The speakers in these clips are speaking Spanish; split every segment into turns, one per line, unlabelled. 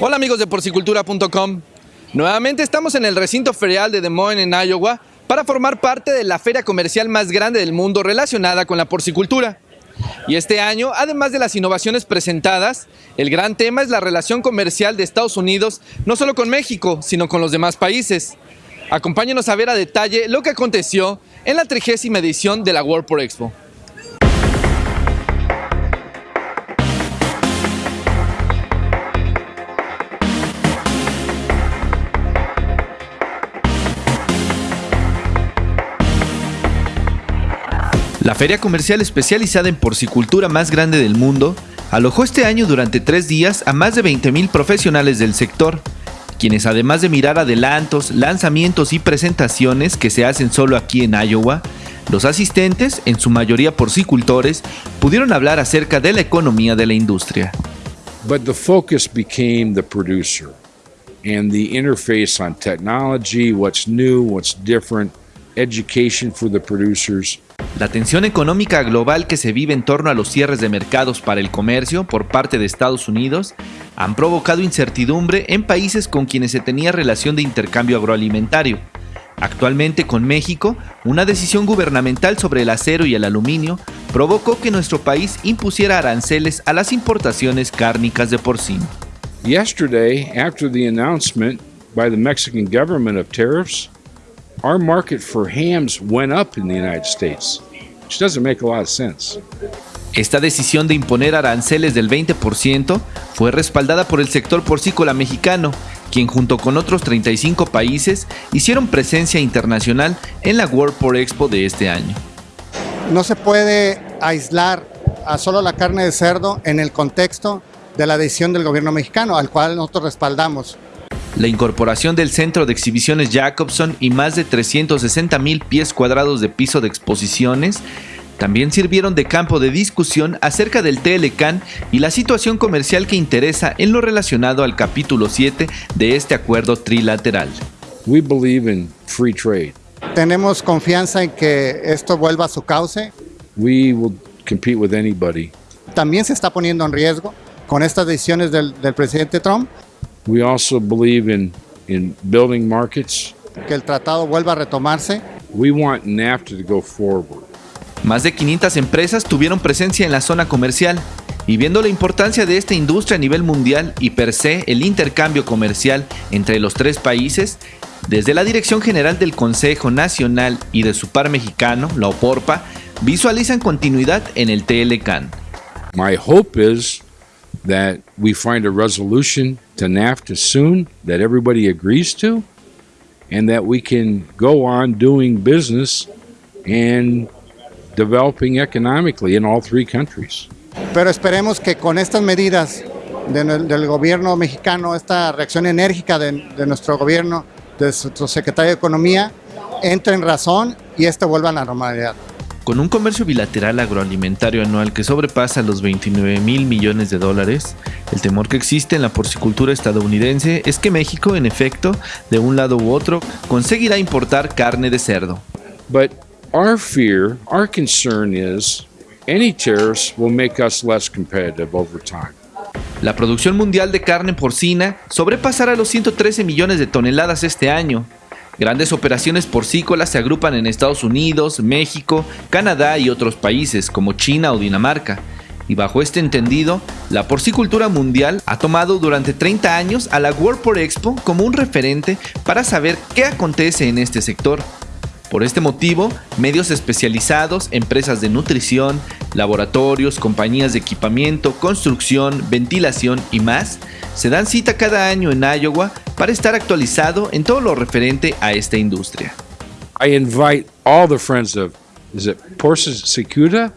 Hola amigos de porcicultura.com. Nuevamente estamos en el recinto ferial de Des Moines en Iowa para formar parte de la feria comercial más grande del mundo relacionada con la porcicultura. Y este año, además de las innovaciones presentadas, el gran tema es la relación comercial de Estados Unidos, no solo con México, sino con los demás países. Acompáñenos a ver a detalle lo que aconteció en la trigésima edición de la World Por Expo. La feria comercial especializada en porcicultura más grande del mundo alojó este año durante tres días a más de 20.000 profesionales del sector, quienes además de mirar adelantos, lanzamientos y presentaciones que se hacen solo aquí en Iowa, los asistentes, en su mayoría porcicultores, pudieron hablar acerca de la economía de la industria.
But the focus became the producer and the interface on technology, what's new, what's different, education for the producers.
La tensión económica global que se vive en torno a los cierres de mercados para el comercio por parte de Estados Unidos han provocado incertidumbre en países con quienes se tenía relación de intercambio agroalimentario. Actualmente con México, una decisión gubernamental sobre el acero y el aluminio provocó que nuestro país impusiera aranceles a las importaciones cárnicas de porcino.
Yesterday, after the announcement by the Mexican government of tariffs, our market for hams went up in the United States, which doesn't make a lot of sense.
Esta decisión de imponer aranceles del 20% fue respaldada por el sector porcícola mexicano, quien junto con otros 35 países hicieron presencia internacional en la World Pork Expo de este año.
No se puede aislar a solo la carne de cerdo en el contexto de la decisión del gobierno mexicano, al cual nosotros respaldamos.
La incorporación del centro de exhibiciones Jacobson y más de 360 mil pies cuadrados de piso de exposiciones también sirvieron de campo de discusión acerca del TLCAN y la situación comercial que interesa en lo relacionado al capítulo 7 de este acuerdo trilateral.
We believe in free trade.
Tenemos confianza en que esto vuelva a su cauce.
We will compete with anybody.
También se está poniendo en riesgo con estas decisiones del, del presidente Trump
We also believe in, in building markets.
que el tratado vuelva a retomarse.
We want NAFTA to go forward.
Más de 500 empresas tuvieron presencia en la zona comercial y viendo la importancia de esta industria a nivel mundial y per se el intercambio comercial entre los tres países, desde la Dirección General del Consejo Nacional y de su par mexicano, la OPORPA, visualizan continuidad en el TLCAN.
My hope is that we find a resolution to NAFTA soon that everybody agrees to, and that we can go on doing business and developing economically in all three countries.
Pero esperemos que con estas medidas de, del gobierno mexicano, esta reacción enérgica de, de, nuestro gobierno, de nuestro secretario de Economía, entre en razón y esto vuelva a la normalidad.
Con un comercio bilateral agroalimentario anual que sobrepasa los 29 mil millones de dólares, el temor que existe en la porcicultura estadounidense es que México, en efecto, de un lado u otro, conseguirá importar carne de cerdo.
But our fear, our concern is any tariffs will make us less competitive over time.
La producción mundial de carne porcina sobrepasará los 113 millones de toneladas este año, Grandes operaciones porcícolas se agrupan en Estados Unidos, México, Canadá y otros países como China o Dinamarca. Y bajo este entendido, la porcicultura mundial ha tomado durante 30 años a la World Pork Expo como un referente para saber qué acontece en este sector. Por este motivo, medios especializados, empresas de nutrición, laboratorios, compañías de equipamiento, construcción, ventilación y más se dan cita cada año en Iowa para estar actualizado en todo lo referente a esta industria.
I invite all the friends of is it Porcicultura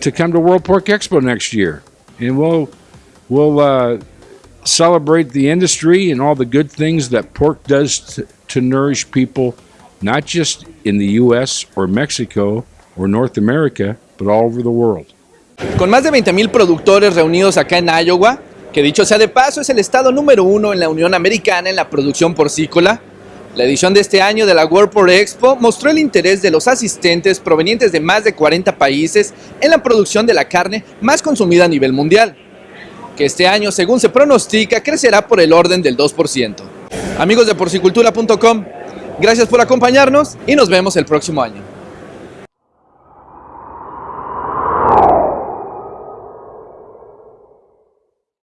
to come to World Pork Expo next year, and we'll we'll uh, celebrate the industry and all the good things that pork does to nourish people not just in the US or Mexico or North America, but all over the world.
Con más de 20.000 productores reunidos acá en Iowa, que dicho sea de paso es el estado número uno en la Unión Americana en la producción porcícola, la edición de este año de la World Pork Expo mostró el interés de los asistentes provenientes de más de 40 países en la producción de la carne más consumida a nivel mundial que este año, según se pronostica, crecerá por el orden del 2%. Amigos de porcicultura.com, gracias por acompañarnos y nos vemos el próximo año.